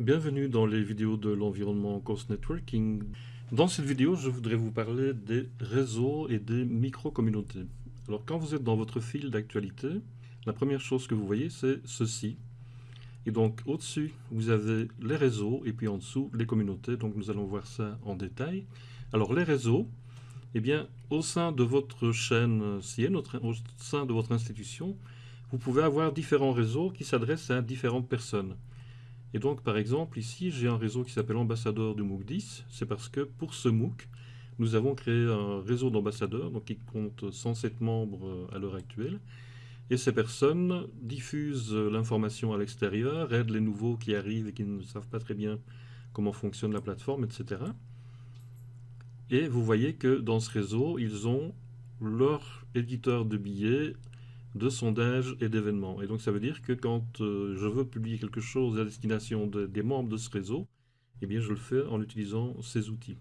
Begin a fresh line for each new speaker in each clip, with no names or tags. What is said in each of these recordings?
Bienvenue dans les vidéos de l'environnement Course Networking. Dans cette vidéo, je voudrais vous parler des réseaux et des micro-communautés. Alors quand vous êtes dans votre fil d'actualité, la première chose que vous voyez, c'est ceci. Et donc au-dessus, vous avez les réseaux et puis en dessous, les communautés. Donc nous allons voir ça en détail. Alors les réseaux, eh bien, au sein de votre chaîne CN, au sein de votre institution, vous pouvez avoir différents réseaux qui s'adressent à différentes personnes. Et donc, par exemple, ici, j'ai un réseau qui s'appelle Ambassadeur du MOOC 10. C'est parce que pour ce MOOC, nous avons créé un réseau d'ambassadeurs, donc qui compte 107 membres euh, à l'heure actuelle. Et ces personnes diffusent l'information à l'extérieur, aident les nouveaux qui arrivent et qui ne savent pas très bien comment fonctionne la plateforme, etc. Et vous voyez que dans ce réseau, ils ont leur éditeur de billets, de sondages et d'événements. Et donc ça veut dire que quand euh, je veux publier quelque chose à destination des membres de ce réseau, eh bien je le fais en utilisant ces outils.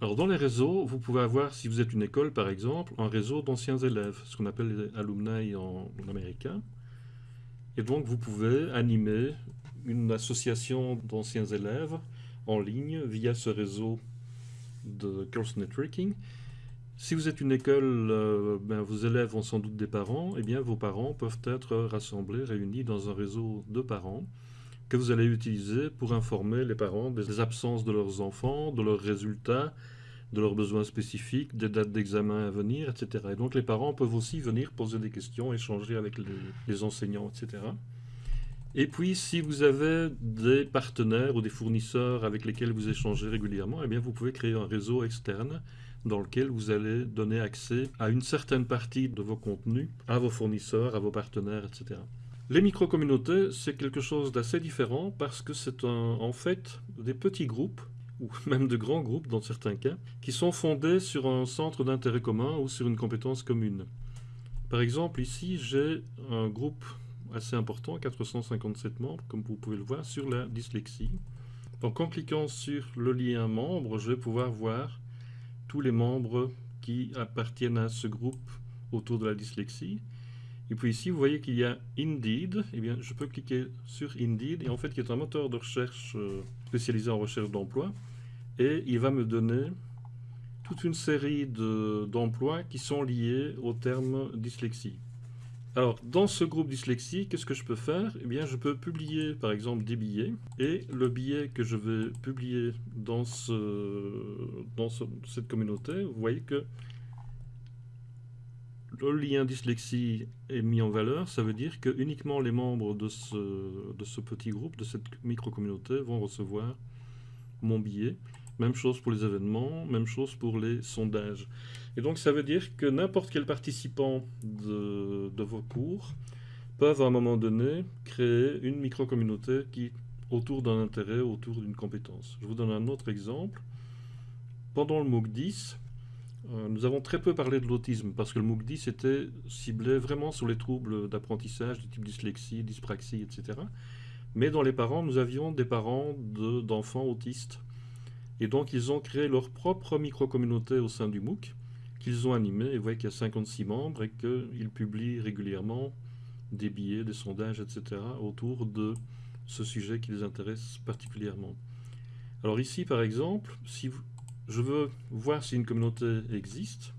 Alors dans les réseaux, vous pouvez avoir, si vous êtes une école par exemple, un réseau d'anciens élèves, ce qu'on appelle les alumni en, américain. Et donc vous pouvez animer une association d'anciens élèves en ligne via ce réseau de course networking. Si vous êtes une école, euh, ben, vos élèves ont sans doute des parents, eh bien vos parents peuvent être rassemblés, réunis dans un réseau de parents que vous allez utiliser pour informer les parents des absences de leurs enfants, de leurs résultats, de leurs besoins spécifiques, des dates d'examen à venir, etc. Et donc les parents peuvent aussi venir poser des questions, échanger avec les enseignants, etc. Et puis, si vous avez des partenaires ou des fournisseurs avec lesquels vous échangez régulièrement, eh vous pouvez créer un réseau externe dans lequel vous allez donner accès à une certaine partie de vos contenus, à vos fournisseurs, à vos partenaires, etc. Les micro-communautés, c'est quelque chose d'assez différent parce que c'est en fait des petits groupes ou même de grands groupes dans certains cas, qui sont fondés sur un centre d'intérêt commun ou sur une compétence commune. Par exemple, ici, j'ai un groupe assez important, 457 membres, comme vous pouvez le voir, sur la dyslexie. Donc en cliquant sur le lien membre, je vais pouvoir voir tous les membres qui appartiennent à ce groupe autour de la dyslexie. Et puis ici, vous voyez qu'il y a Indeed. Eh bien, je peux cliquer sur Indeed, et en fait, qui est un moteur de recherche euh, spécialisé en recherche d'emploi. Et il va me donner toute une série d'emplois qui sont liés au terme dyslexie. Alors, dans ce groupe dyslexie, qu'est-ce que je peux faire? Eh bien, je peux publier, par exemple, des billets. Et le billet que je vais publier dans, cette communauté, vous voyez que le lien dyslexie est mis en valeur. Ça veut dire que uniquement les membres de ce, de ce petit groupe, de cette micro-communauté, vont recevoir mon billet. Même chose pour les événements, même chose pour les sondages. Et donc ça veut dire que n'importe quel participant de, vos cours peuvent à un moment donné créer une micro-communauté qui autour d'un intérêt, autour d'une compétence. Je vous donne un autre exemple. Pendant le MOOC 10, euh, nous avons très peu parlé de l'autisme parce que le MOOC 10 était ciblé vraiment sur les troubles d'apprentissage du type dyslexie, dyspraxie, etc. Mais dans les parents, nous avions des parents d'enfants autistes et donc, ils ont créé leur propre micro-communauté au sein du MOOC, qu'ils ont animé. Et vous voyez qu'il y a 56 membres et qu'ils publient régulièrement des billets, des sondages, etc. autour de ce sujet qui les intéresse particulièrement. Alors ici, par exemple, si je veux voir si une communauté existe,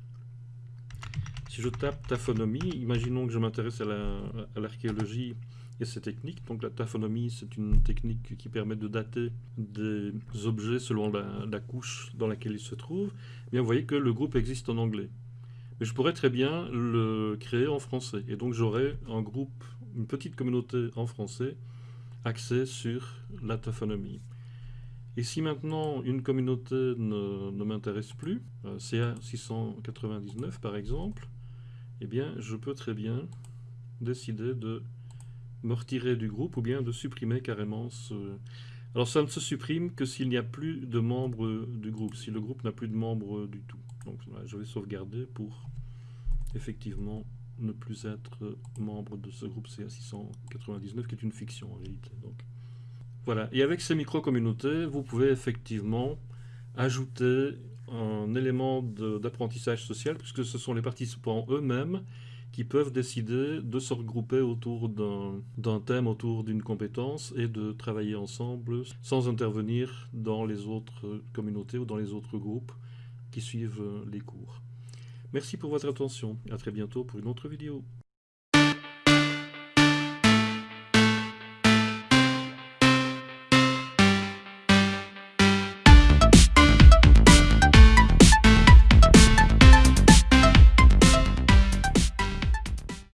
si je tape taphonomie, imaginons que je m'intéresse à l'archéologie et ces techniques. Donc la taphonomie, c'est une technique qui permet de dater des objets selon la, couche dans laquelle ils se trouvent. Eh bien, vous voyez que le groupe existe en anglais. Mais je pourrais très bien le créer en français. Et donc j'aurais un groupe, une petite communauté en français axée sur la taphonomie. Et si maintenant une communauté ne, ne m'intéresse plus, euh, CA 699 par exemple, eh bien je peux très bien décider de me retirer du groupe ou bien de supprimer carrément ce... Alors ça ne se supprime que s'il n'y a plus de membres du groupe, si le groupe n'a plus de membres du tout. Donc je vais sauvegarder pour effectivement ne plus être membre de ce groupe CA699 qui est une fiction en réalité. Donc, voilà. Et avec ces micro-communautés, vous pouvez effectivement ajouter un élément d'apprentissage social puisque ce sont les participants eux-mêmes qui peuvent décider de se regrouper autour d'un thème, autour d'une compétence et de travailler ensemble sans intervenir dans les autres communautés ou dans les autres groupes qui suivent les cours. Merci pour votre attention. À très bientôt pour une autre vidéo.